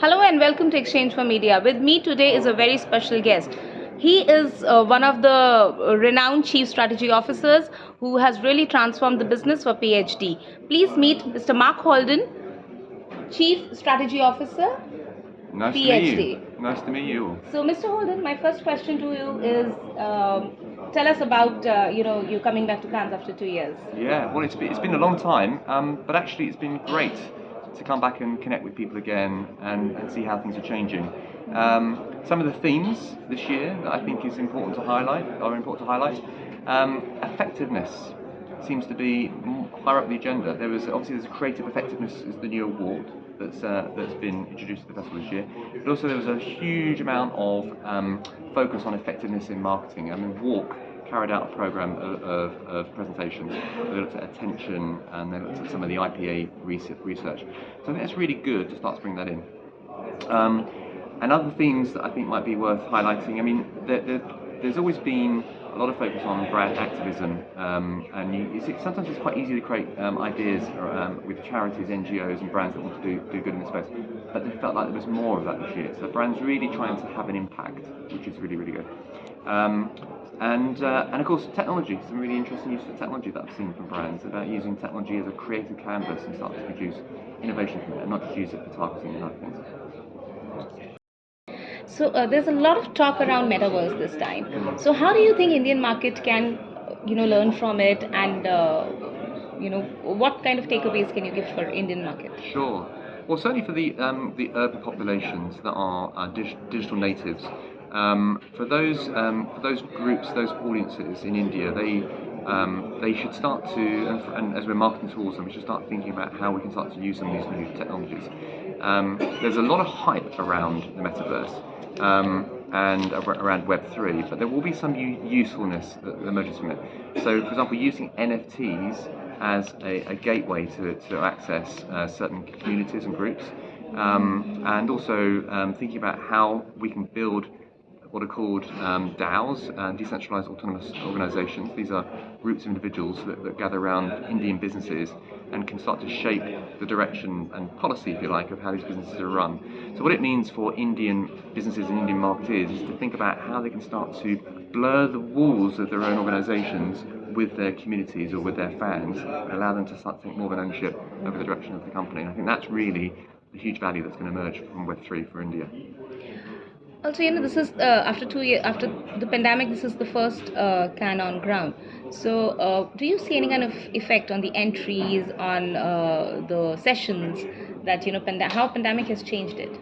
Hello and welcome to Exchange for Media. With me today is a very special guest. He is uh, one of the renowned chief strategy officers who has really transformed the business for PHD. Please meet Mr. Mark Holden, chief strategy officer, Nice PhD. to meet you. Nice to meet you. So, Mr. Holden, my first question to you is: um, Tell us about uh, you know you coming back to Cannes after two years. Yeah, well, it's been, it's been a long time, um, but actually, it's been great to come back and connect with people again and, and see how things are changing. Um, some of the themes this year that I think is important to highlight are important to highlight. Um, effectiveness seems to be higher up the agenda. There was obviously there's creative effectiveness is the new award that's uh, that's been introduced to the festival this year. But also there was a huge amount of um, focus on effectiveness in marketing. I mean, WARC carried out a program of, of, of presentations. They looked at attention and they looked at some of the IPA research. So I think that's really good to start to bring that in. Um, and other themes that I think might be worth highlighting. I mean, there, there, there's always been a lot of focus on brand activism, um, and you, it's, sometimes it's quite easy to create um, ideas um, with charities, NGOs, and brands that want to do, do good in this space. But they felt like there was more of that this year. So brands really trying to have an impact, which is really, really good. And, uh, and of course, technology, some really interesting use of technology that I've seen from brands about using technology as a creative canvas and start to produce innovation from it, and not just use it for targeting and other things. So uh, there's a lot of talk around metaverse this time. So how do you think Indian market can, you know, learn from it, and uh, you know, what kind of takeaways can you give for Indian market? Sure. Well, certainly for the um, the urban populations that are uh, dig- digital natives, um, for those um, for those groups, those audiences in India, they um, they should start to, and, for, and, as we're marketing towards them, we should start thinking about how we can start to use some of these new technologies. Um, there's a lot of hype around the metaverse um, and around Web3, but there will be some usefulness that emerges from it. So, for example, using NFTs as a, a gateway to, to access uh, certain communities and groups, um, and also um, thinking about how we can build what are called um, DAOs, uh, decentralized autonomous organizations. These are groups of individuals that, that, gather around Indian businesses and can start to shape the direction and policy, if you like, of how these businesses are run. So, what it means for Indian businesses and Indian marketeers is to think about how they can start to blur the walls of their own organizations with their communities or with their fans and allow them to start to take more of an ownership over the direction of the company. And I think that's really the huge value that's going to emerge from Web3 for India. Also, you know, this is uh, after two years after the pandemic. This is the first uh, Cannes on ground. So, uh, do you see any kind of effect on the entries, on uh, the sessions that you know, pand- how pandemic has changed it?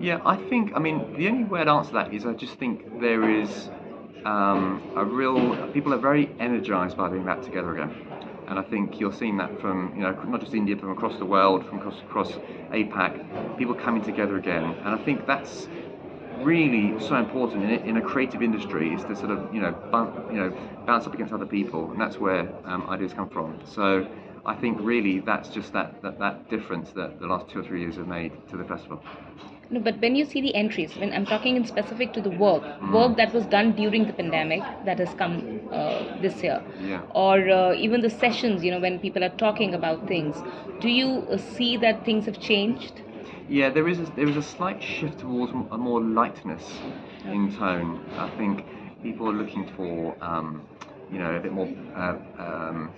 Yeah, I think. I mean, the only way I'd answer that is I just think there is um, a real. People are very energized by being back together again. And I think you're seeing that from, you know, not just India, from across the world, from across, across APAC, people coming together again. And I think that's really so important in, in a creative industry is to sort of you know bump, you know bounce up against other people, and that's where um, ideas come from. So I think really that's just that, that that difference that the last two or three years have made to the festival. No, but when you see the entries, when I'm talking in specific to the work, mm. work that was done during the pandemic that has come uh, this year, yeah. or uh, even the sessions, you know, when people are talking about things, do you uh, see that things have changed? Yeah, there is a, there is a slight shift towards a more lightness in tone. I think people are looking for um, you know a bit more uh, um,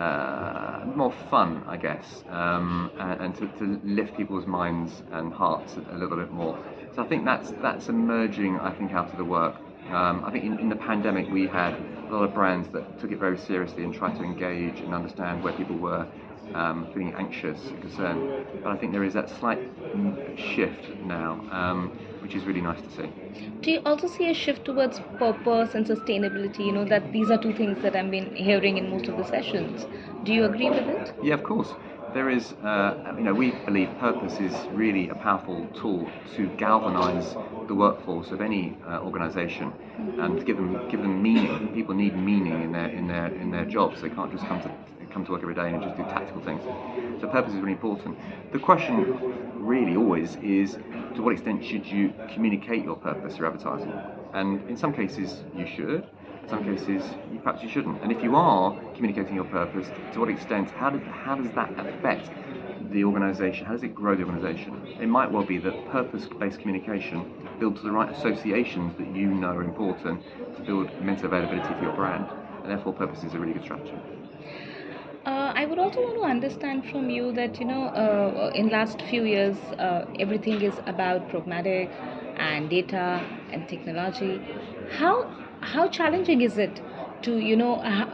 uh, more fun, I guess, um, and, and to, to, lift people's minds and hearts a, a, little bit more. So I think that's that's emerging. I think out of the work. Um, I think in, in the pandemic we had a lot of brands that took it very seriously and tried to engage and understand where people were um, feeling anxious and concerned. But I think there is that slight shift now, um, which is really nice to see. Do you also see a shift towards purpose and sustainability? You know that these are two things that I've been hearing in most of the sessions. Do you agree with it? Yeah, of course. There is, uh, you know, we believe purpose is really a powerful tool to galvanise the workforce of any uh, organisation and give them give them meaning. People need meaning in their in their in their jobs. They can't just come to come to work every day and just do tactical things. So purpose is really important. The question really always is to what extent should you communicate your purpose through advertising? And in some cases you should, In some cases, you, perhaps you shouldn't. And if you are communicating your purpose, to what extent? How, how does that affect the organisation? How does it grow the organisation? It might well be that purpose-based communication builds the right associations that you know are important to build mental availability for your brand, and therefore purpose is a really good strategy. Uh, I would also want to understand from you that you know uh, in last few years uh, everything is about programmatic and data and technology. How how challenging is it to you know ha-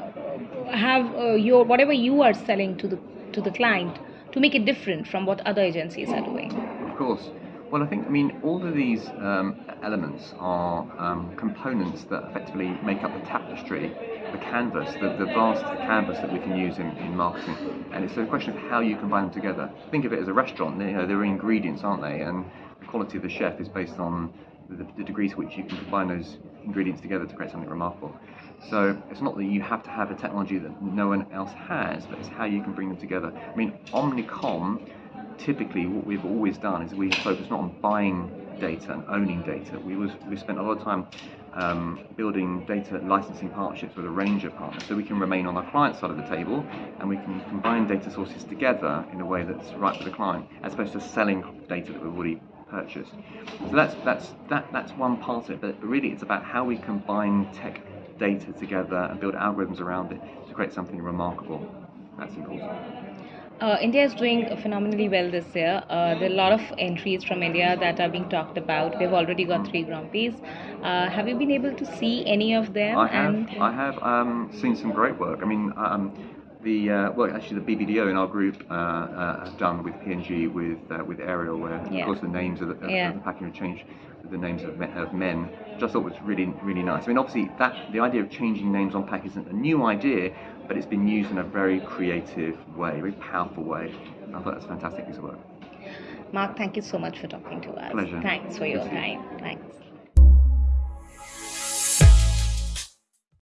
have uh, your whatever you are selling to the to the client to make it different from what other agencies are doing? Of course. Well, I think, I mean, all of these um, elements are um, components that effectively make up the tapestry, the canvas, the, the vast canvas that we can use in, in marketing. And it's a question of how you combine them together. Think of it as a restaurant, you know, there are ingredients, aren't they? And the quality of the chef is based on the, the degree to which you can combine those ingredients together to create something remarkable. So it's not that you have to have a technology that no one else has, but it's how you can bring them together. I mean, Omnicom typically what we've always done is we focus not on buying data and owning data. We was we spent a lot of time um, building data licensing partnerships with a range of partners, so we can remain on our client side of the table and we can combine data sources together in a way that's right for the client, as opposed to selling data that we've already purchased. So that's that's that that's one part of it. But really, it's about how we combine tech data together and build algorithms around it to create something remarkable. That's important. Uh, India is doing phenomenally well this year. Uh, there are a lot of entries from India that are being talked about. We've already got three Grand Prix. Uh, have you been able to see any of them? I have. And I have um, seen some great work. I mean, um, the uh, well, actually, the BBDO in our group uh, uh, have done with P&G with uh, with Ariel, where Yeah. of course the names of the, of Yeah. the packaging have changed the names of men, of men. Which I thought was really really nice. I mean, obviously that the idea of changing names on package isn't a new idea, but it's been used in a very creative way, very powerful way. I thought that's a fantastic piece of work. Mark, thank you so much for talking to us. Pleasure. Thanks for your Good to see you. time. Thanks.